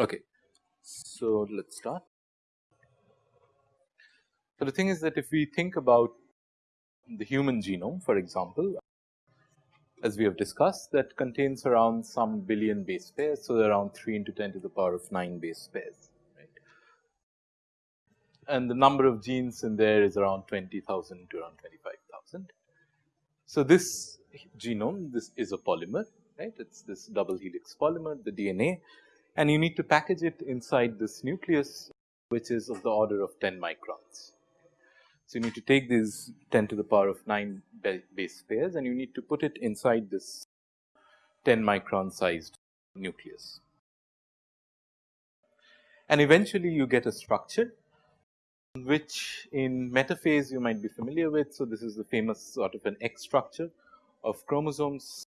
Okay. So, let us start. So, the thing is that if we think about the human genome for example, as we have discussed that contains around some billion base pairs. So, around 3 into 10 to the power of 9 base pairs right. And the number of genes in there is around 20,000 to around 25,000. So, this genome this is a polymer right it is this double helix polymer the DNA and you need to package it inside this nucleus which is of the order of 10 microns. So, you need to take these 10 to the power of 9 base pairs and you need to put it inside this 10 micron sized nucleus. And eventually you get a structure which in metaphase you might be familiar with. So, this is the famous sort of an X structure of chromosomes.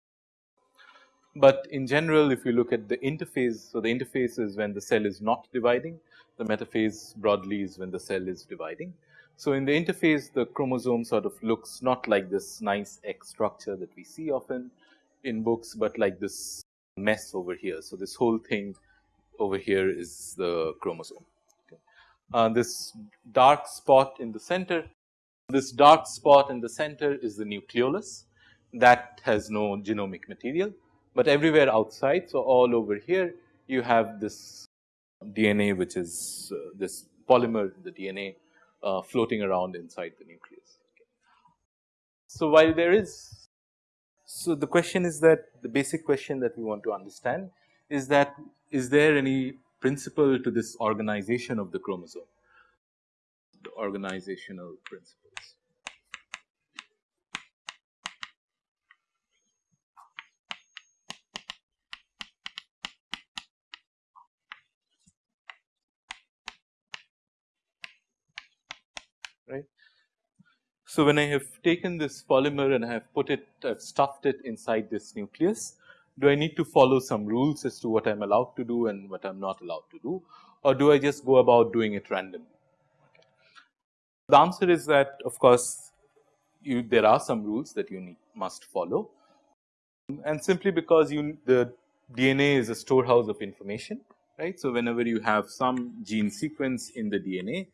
But in general if you look at the interphase, so the interphase is when the cell is not dividing, the metaphase broadly is when the cell is dividing. So, in the interphase the chromosome sort of looks not like this nice X structure that we see often in books, but like this mess over here. So, this whole thing over here is the chromosome. Okay. Uh, this dark spot in the center, this dark spot in the center is the nucleolus that has no genomic material, but everywhere outside. So, all over here you have this DNA which is uh, this polymer the DNA uh, floating around inside the nucleus. So, while there is, so the question is that the basic question that we want to understand is that is there any principle to this organization of the chromosome, the organizational principle. So, when I have taken this polymer and I have put it, I have stuffed it inside this nucleus, do I need to follow some rules as to what I am allowed to do and what I am not allowed to do or do I just go about doing it randomly? The answer is that of course, you, there are some rules that you need, must follow and simply because you the DNA is a storehouse of information right. So, whenever you have some gene sequence in the DNA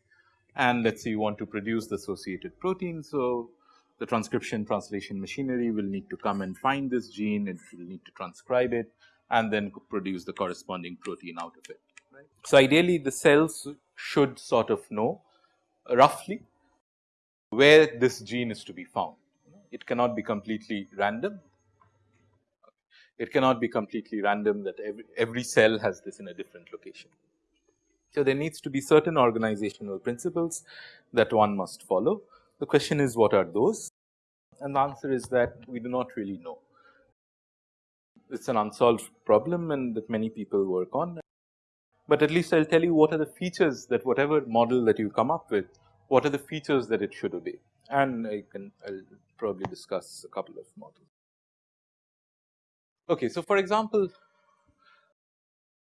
and let us say you want to produce the associated protein. So, the transcription translation machinery will need to come and find this gene, it will need to transcribe it and then produce the corresponding protein out of it. Right. So, ideally the cells should sort of know roughly where this gene is to be found. It cannot be completely random. It cannot be completely random that every, every cell has this in a different location. So, there needs to be certain organizational principles that one must follow. The question is what are those? And the answer is that we do not really know. It is an unsolved problem and that many people work on. But at least I will tell you what are the features that whatever model that you come up with, what are the features that it should obey and I can I will probably discuss a couple of models. Okay, so for example,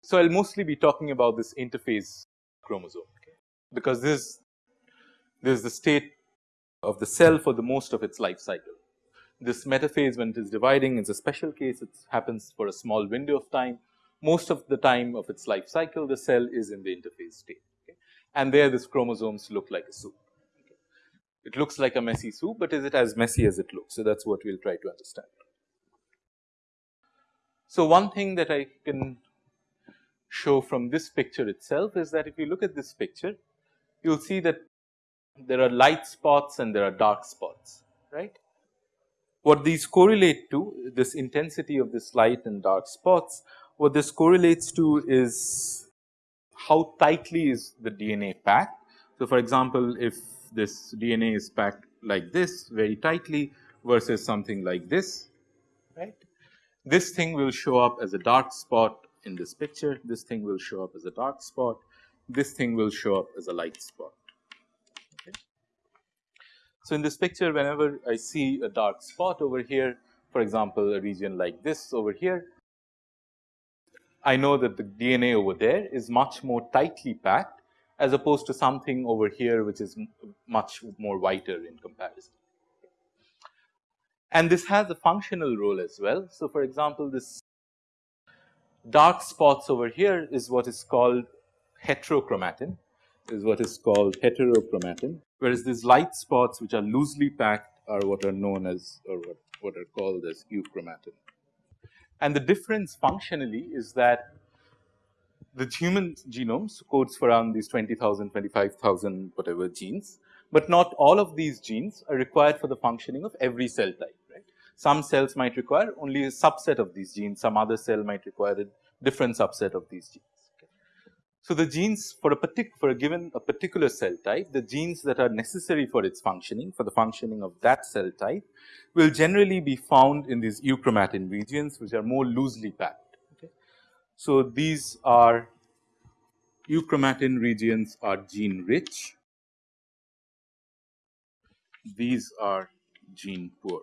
so, I will mostly be talking about this interphase chromosome okay, because this, this is the state of the cell for the most of its life cycle. This metaphase when it is dividing is a special case it happens for a small window of time. Most of the time of its life cycle the cell is in the interphase state okay, and there this chromosomes look like a soup. Okay. It looks like a messy soup, but is it as messy as it looks? So, that is what we will try to understand. So, one thing that I can show from this picture itself is that if you look at this picture, you will see that there are light spots and there are dark spots, right. What these correlate to this intensity of this light and dark spots, what this correlates to is how tightly is the DNA packed. So, for example, if this DNA is packed like this very tightly versus something like this, right. This thing will show up as a dark spot in this picture, this thing will show up as a dark spot, this thing will show up as a light spot. So, in this picture whenever I see a dark spot over here, for example, a region like this over here, I know that the DNA over there is much more tightly packed as opposed to something over here which is much more whiter in comparison. And this has a functional role as well. So, for example, this dark spots over here is what is called heterochromatin is what is called heterochromatin, whereas these light spots which are loosely packed are what are known as or what, what are called as euchromatin. And the difference functionally is that the human genome codes for around these 20,000, 25,000 whatever genes, but not all of these genes are required for the functioning of every cell type. Some cells might require only a subset of these genes, some other cell might require a different subset of these genes. So, the genes for a particular for a given a particular cell type, the genes that are necessary for its functioning for the functioning of that cell type will generally be found in these euchromatin regions which are more loosely packed. Okay. So, these are euchromatin regions are gene rich, these are gene poor.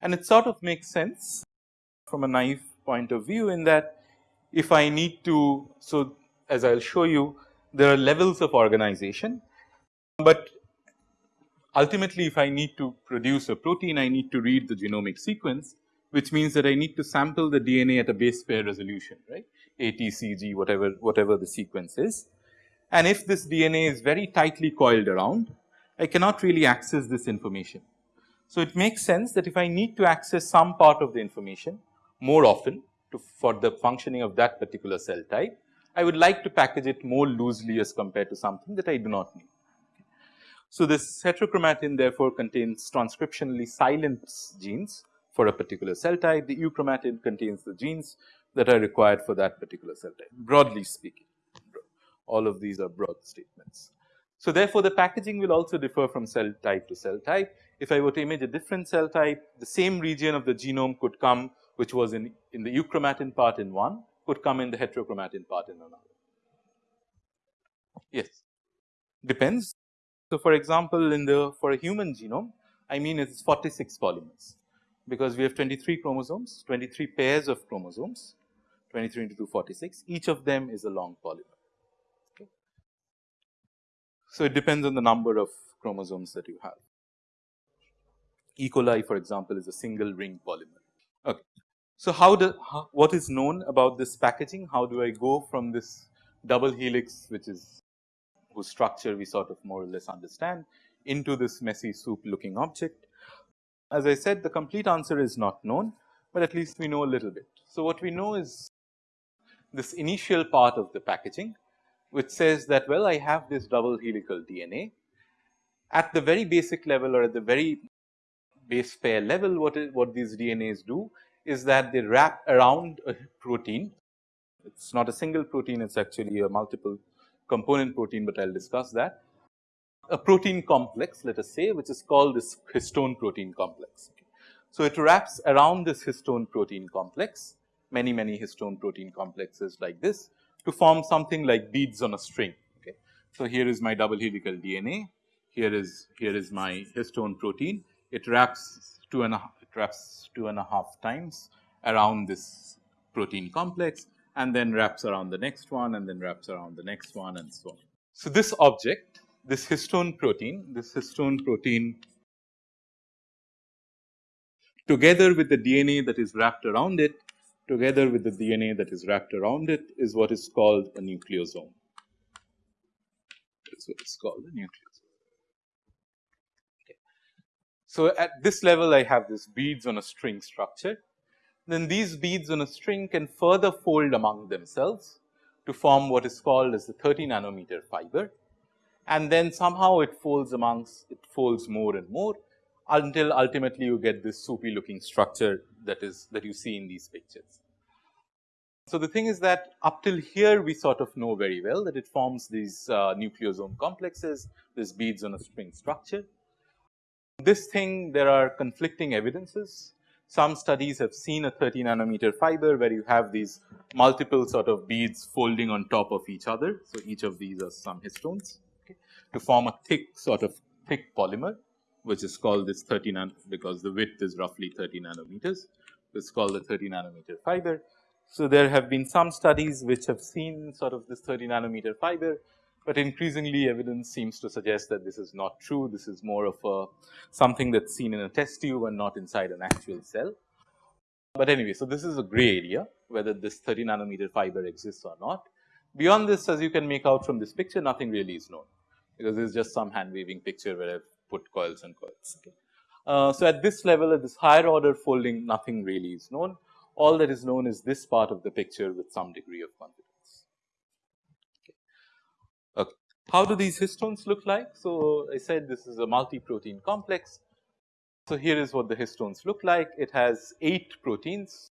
And it sort of makes sense from a naive point of view in that if I need to, so as I will show you there are levels of organization, but ultimately if I need to produce a protein I need to read the genomic sequence which means that I need to sample the DNA at a base pair resolution right ATCG whatever whatever the sequence is. And if this DNA is very tightly coiled around I cannot really access this information. So, it makes sense that if I need to access some part of the information more often to for the functioning of that particular cell type, I would like to package it more loosely as compared to something that I do not need. So, this heterochromatin therefore contains transcriptionally silent genes for a particular cell type, the euchromatin contains the genes that are required for that particular cell type broadly speaking all of these are broad statements. So, therefore, the packaging will also differ from cell type to cell type. If I were to image a different cell type, the same region of the genome could come which was in, in the euchromatin part in one could come in the heterochromatin part in another. Yes, depends. So, for example, in the for a human genome, I mean it is 46 polymers because we have 23 chromosomes, 23 pairs of chromosomes, 23 into 2 46, each of them is a long polymer. So, it depends on the number of chromosomes that you have. E. coli for example, is a single ring polymer. Okay. So, how do how, what is known about this packaging? How do I go from this double helix which is whose structure we sort of more or less understand into this messy soup looking object? As I said the complete answer is not known, but at least we know a little bit. So, what we know is this initial part of the packaging which says that well I have this double helical DNA. At the very basic level or at the very base pair level what is what these DNAs do is that they wrap around a protein. It is not a single protein, it is actually a multiple component protein, but I will discuss that. A protein complex let us say which is called this histone protein complex. So, it wraps around this histone protein complex many many histone protein complexes like this to form something like beads on a string. Okay. So, here is my double helical DNA, here is here is my histone protein, it wraps two and a wraps two and a half times around this protein complex and then wraps around the next one and then wraps around the next one and so on. So, this object this histone protein this histone protein together with the DNA that is wrapped around it together with the DNA that is wrapped around it is what is called a nucleosome. That's what it's called a nucleosome. Okay. So, at this level I have this beads on a string structure. Then these beads on a string can further fold among themselves to form what is called as the 30 nanometer fiber and then somehow it folds amongst it folds more and more until ultimately you get this soupy looking structure that is that you see in these pictures. So, the thing is that up till here we sort of know very well that it forms these uh, nucleosome complexes, this beads on a string structure. This thing there are conflicting evidences. Some studies have seen a 30 nanometer fiber where you have these multiple sort of beads folding on top of each other. So, each of these are some histones okay, to form a thick sort of thick polymer which is called this 30 nan because the width is roughly 30 nanometers it is called the 30 nanometer fiber. So, there have been some studies which have seen sort of this 30 nanometer fiber, but increasingly evidence seems to suggest that this is not true. This is more of a something that is seen in a test tube and not inside an actual cell. But anyway, so this is a gray area whether this 30 nanometer fiber exists or not. Beyond this as you can make out from this picture nothing really is known because this is just some hand waving picture where I have put coils and coils. Okay. Uh, so, at this level at this higher order folding nothing really is known all that is known is this part of the picture with some degree of confidence. Okay. okay. How do these histones look like? So, I said this is a multi protein complex. So, here is what the histones look like. It has 8 proteins,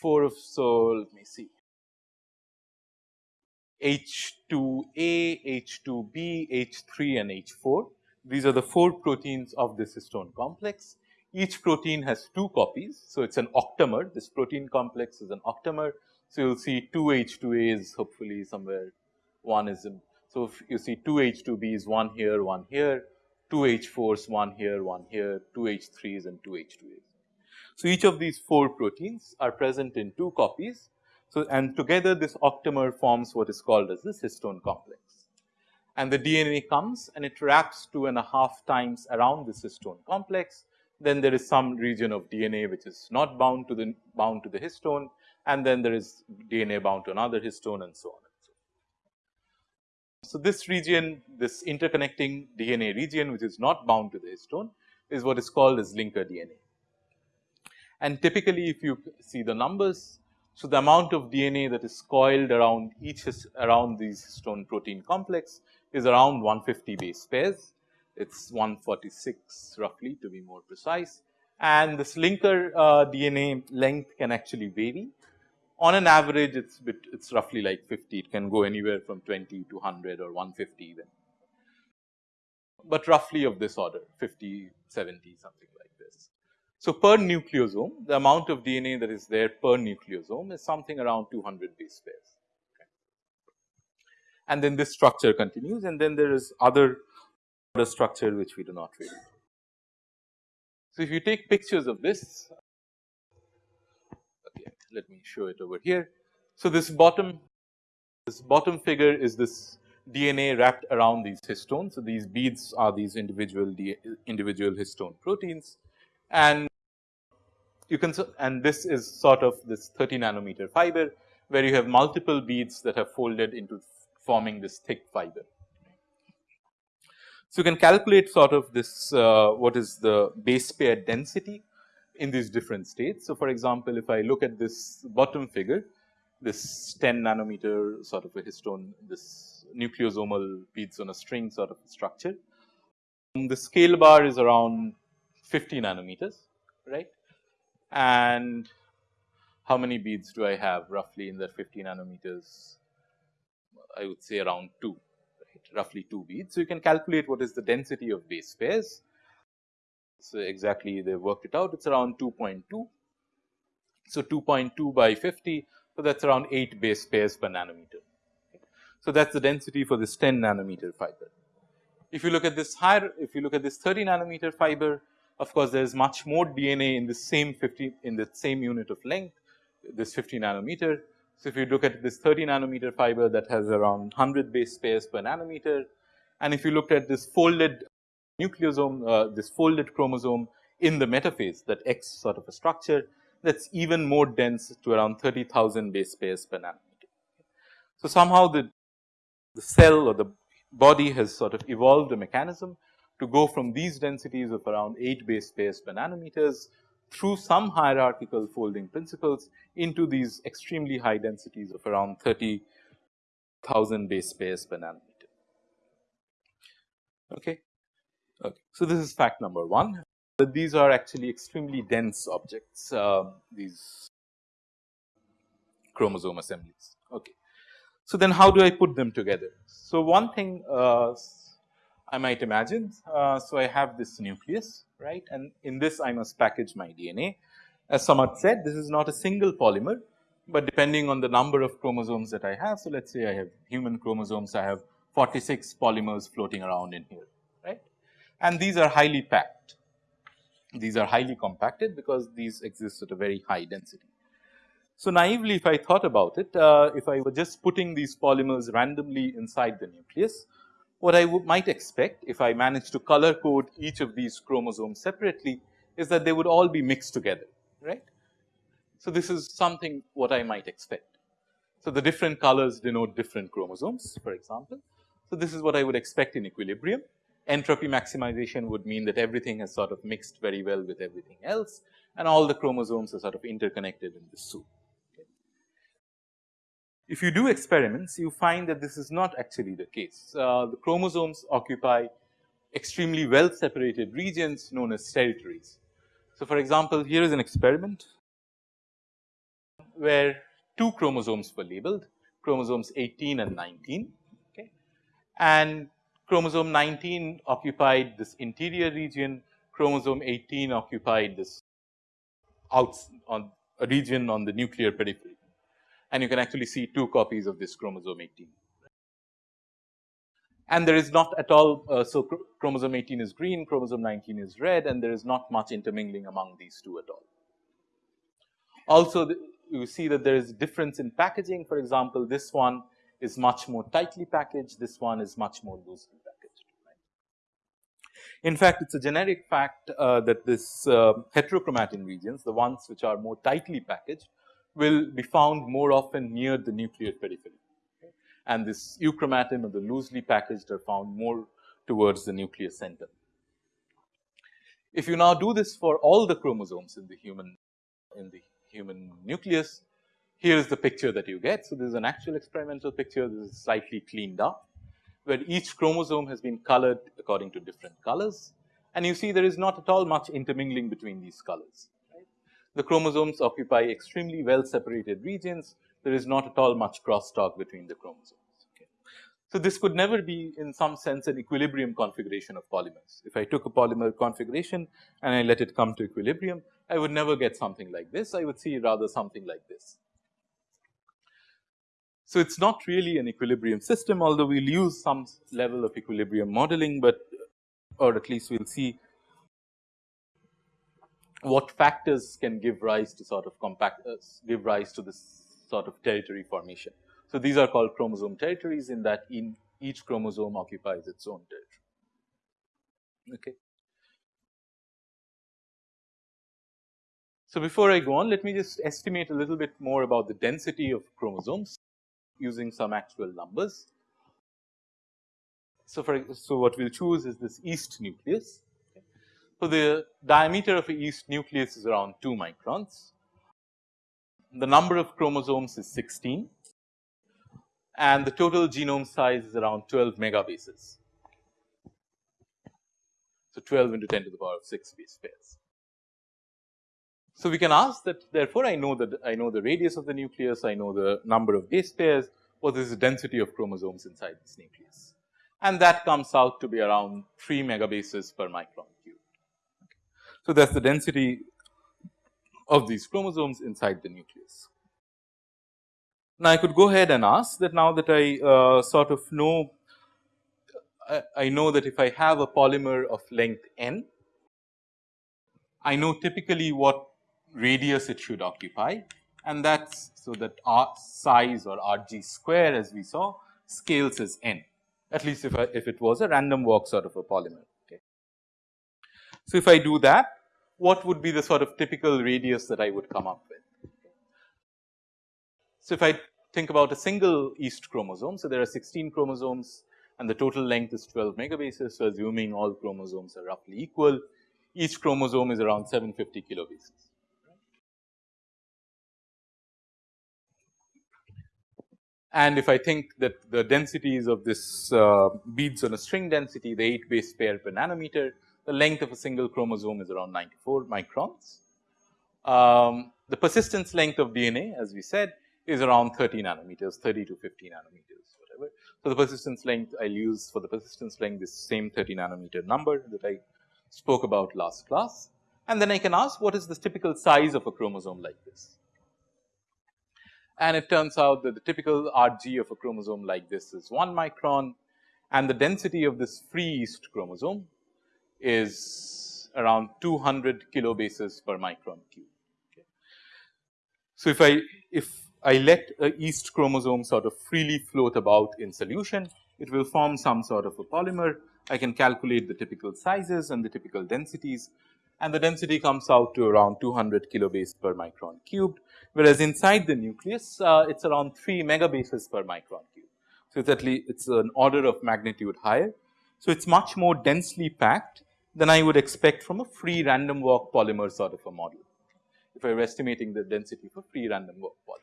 4 of, so let me see, H2A, H2B, H3 and H4. These are the 4 proteins of this histone complex each protein has two copies. So, it is an octamer this protein complex is an octamer. So, you will see 2 H2A is hopefully somewhere one is in. So, if you see 2 H2B is one here one here 2 H4s one here one here 2 H3s and 2 H2As. So, each of these 4 proteins are present in 2 copies. So, and together this octamer forms what is called as this histone complex. And the DNA comes and it wraps two and a half times around this histone complex then there is some region of DNA which is not bound to the bound to the histone and then there is DNA bound to another histone and so on and so on. So, this region this interconnecting DNA region which is not bound to the histone is what is called as linker DNA. And typically if you see the numbers, so the amount of DNA that is coiled around each around these histone protein complex is around 150 base pairs it is 146 roughly to be more precise and this linker uh, DNA length can actually vary. On an average it is bit it is roughly like 50 it can go anywhere from 20 to 100 or 150 even, but roughly of this order 50 70 something like. So, per nucleosome the amount of DNA that is there per nucleosome is something around 200 base pairs and then this structure continues and then there is other structure which we do not really. know. So, if you take pictures of this, okay, let me show it over here. So, this bottom this bottom figure is this DNA wrapped around these histones. So, these beads are these individual individual histone proteins and you can and this is sort of this 30 nanometer fiber where you have multiple beads that have folded into forming this thick fiber. So, you can calculate sort of this uh, what is the base pair density in these different states. So, for example, if I look at this bottom figure this 10 nanometer sort of a histone this nucleosomal beads on a string sort of structure. The scale bar is around 50 nanometers right and how many beads do I have roughly in that 50 nanometers I would say around 2 roughly 2 beads. So, you can calculate what is the density of base pairs. So, exactly they worked it out it is around 2.2. So, 2.2 by 50 so that is around 8 base pairs per nanometer. So, that is the density for this 10 nanometer fiber. If you look at this higher if you look at this 30 nanometer fiber of course, there is much more DNA in the same 50 in the same unit of length this 50 nanometer so, if you look at this 30 nanometer fiber that has around 100 base pairs per nanometer and if you looked at this folded nucleosome, uh, this folded chromosome in the metaphase that X sort of a structure that is even more dense to around 30,000 base pairs per nanometer. So, somehow the, the cell or the body has sort of evolved a mechanism to go from these densities of around 8 base pairs per nanometers through some hierarchical folding principles into these extremely high densities of around 30,000 base pairs per nanometer. Okay. okay. So, this is fact number 1 that these are actually extremely dense objects uh, these chromosome assemblies. Okay. So, then how do I put them together? So, one thing uh, I might imagine. Uh, so, I have this nucleus right and in this I must package my DNA. As Samat said this is not a single polymer, but depending on the number of chromosomes that I have. So, let us say I have human chromosomes I have 46 polymers floating around in here right and these are highly packed. these are highly compacted because these exist at a very high density. So, naively if I thought about it, uh, if I were just putting these polymers randomly inside the nucleus, what I might expect if I manage to color code each of these chromosomes separately is that they would all be mixed together, right. So, this is something what I might expect. So, the different colors denote different chromosomes for example. So, this is what I would expect in equilibrium. Entropy maximization would mean that everything has sort of mixed very well with everything else and all the chromosomes are sort of interconnected in this soup. If you do experiments, you find that this is not actually the case. Uh, the chromosomes occupy extremely well separated regions known as territories. So, for example, here is an experiment where two chromosomes were labeled chromosomes 18 and 19 okay. and chromosome 19 occupied this interior region, chromosome 18 occupied this out on a region on the nuclear periphery and you can actually see two copies of this chromosome 18. And there is not at all, uh, so chromosome 18 is green, chromosome 19 is red and there is not much intermingling among these two at all. Also the, you see that there is difference in packaging for example, this one is much more tightly packaged, this one is much more loosely packaged. In fact, it is a generic fact uh, that this uh, heterochromatin regions, the ones which are more tightly packaged will be found more often near the nuclear periphery. And this euchromatin or the loosely packaged are found more towards the nuclear center. If you now do this for all the chromosomes in the human in the human nucleus, here is the picture that you get. So, this is an actual experimental picture, this is slightly cleaned up, where each chromosome has been colored according to different colors. And you see there is not at all much intermingling between these colors. The chromosomes occupy extremely well separated regions, there is not at all much crosstalk between the chromosomes. Okay. So, this could never be in some sense an equilibrium configuration of polymers. If I took a polymer configuration and I let it come to equilibrium, I would never get something like this, I would see rather something like this. So, it is not really an equilibrium system although we will use some level of equilibrium modeling, but or at least we will see what factors can give rise to sort of compact uh, give rise to this sort of territory formation. So, these are called chromosome territories in that in each chromosome occupies its own territory. Okay. So, before I go on let me just estimate a little bit more about the density of chromosomes using some actual numbers. So, for so what we will choose is this yeast nucleus. So, the diameter of a yeast nucleus is around 2 microns. The number of chromosomes is 16 and the total genome size is around 12 megabases. So, 12 into 10 to the power of 6 base pairs. So, we can ask that therefore, I know that I know the radius of the nucleus, I know the number of base pairs, what is the density of chromosomes inside this nucleus. And that comes out to be around 3 megabases per micron. So, that is the density of these chromosomes inside the nucleus. Now, I could go ahead and ask that now that I uh, sort of know, I, I know that if I have a polymer of length n, I know typically what radius it should occupy and that is so that R size or Rg square as we saw scales as n at least if I, if it was a random walk sort of a polymer. So, if I do that what would be the sort of typical radius that I would come up with. So, if I think about a single yeast chromosome. So, there are 16 chromosomes and the total length is 12 megabases. So, assuming all chromosomes are roughly equal, each chromosome is around 750 kilobases. And if I think that the densities of this uh, beads on a string density, the 8 base pair per nanometer, the length of a single chromosome is around 94 microns. Um, the persistence length of DNA as we said is around 30 nanometers, 30 to 50 nanometers whatever. So, the persistence length I will use for the persistence length this same 30 nanometer number that I spoke about last class. And then I can ask what is the typical size of a chromosome like this and it turns out that the typical Rg of a chromosome like this is 1 micron and the density of this free yeast chromosome is around 200 kilobases per micron cube. Okay. So, if I if I let a yeast chromosome sort of freely float about in solution, it will form some sort of a polymer. I can calculate the typical sizes and the typical densities and the density comes out to around 200 kilobase per micron cubed, whereas inside the nucleus uh, it is around 3 megabases per micron cube. So, it's at least it is an order of magnitude higher. So, it is much more densely packed than I would expect from a free random walk polymer sort of a model, if I were estimating the density for free random walk polymer.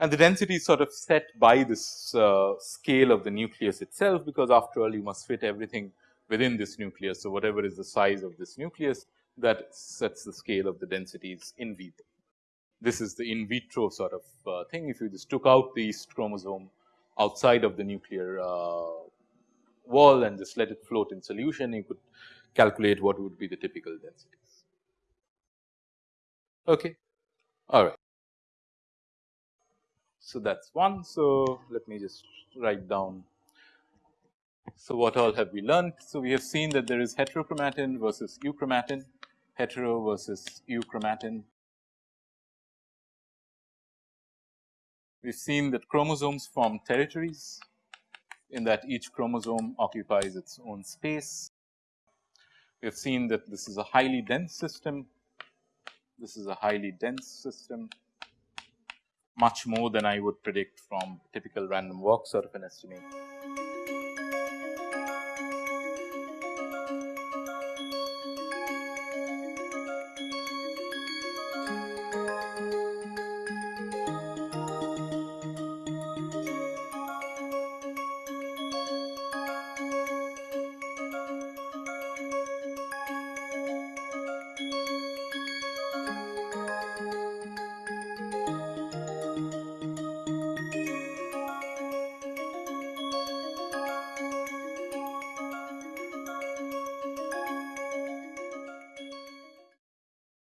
And the density is sort of set by this uh, scale of the nucleus itself, because after all you must fit everything within this nucleus. So, whatever is the size of this nucleus that sets the scale of the densities in vitro. This is the in vitro sort of uh, thing. If you just took out the yeast chromosome outside of the nuclear uh, wall and just let it float in solution, you could calculate what would be the typical densities. Okay. All right. So, that is one. So, let me just write down. So, what all have we learned? So, we have seen that there is heterochromatin versus euchromatin, hetero versus euchromatin. We have seen that chromosomes form territories in that each chromosome occupies its own space. We have seen that this is a highly dense system, this is a highly dense system much more than I would predict from typical random walk sort of an estimate.